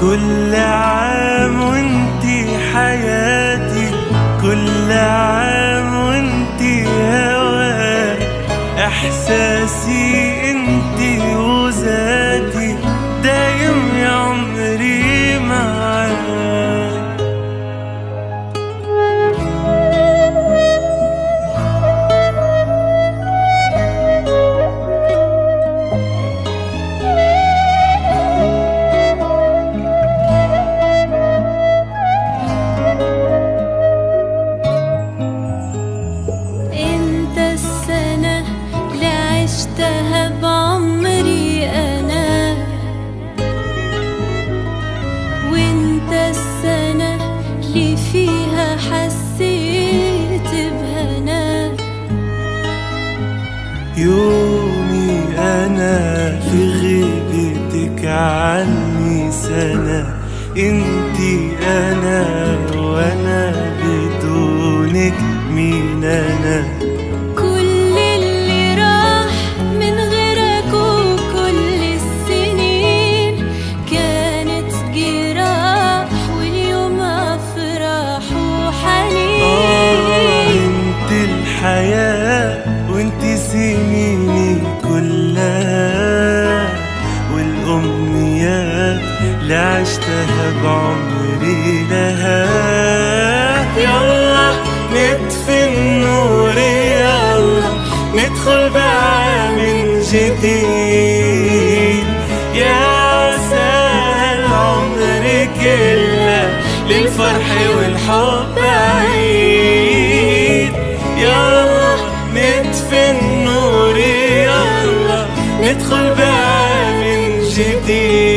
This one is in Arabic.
كل عام وانتي حياتي كل عام عشتها بعمري أنا. وانت السنة اللي فيها حسيت بهنا. يومي أنا في غيبتك عني سنة. انتي أنا وأنا بدونك مين أنا لها يلا نطفي النور يلا ندخل بقى من جديد. يا سهل عمر كله للفرح والحب عيد. يلا نطفي النور يلا ندخل بقى من جديد.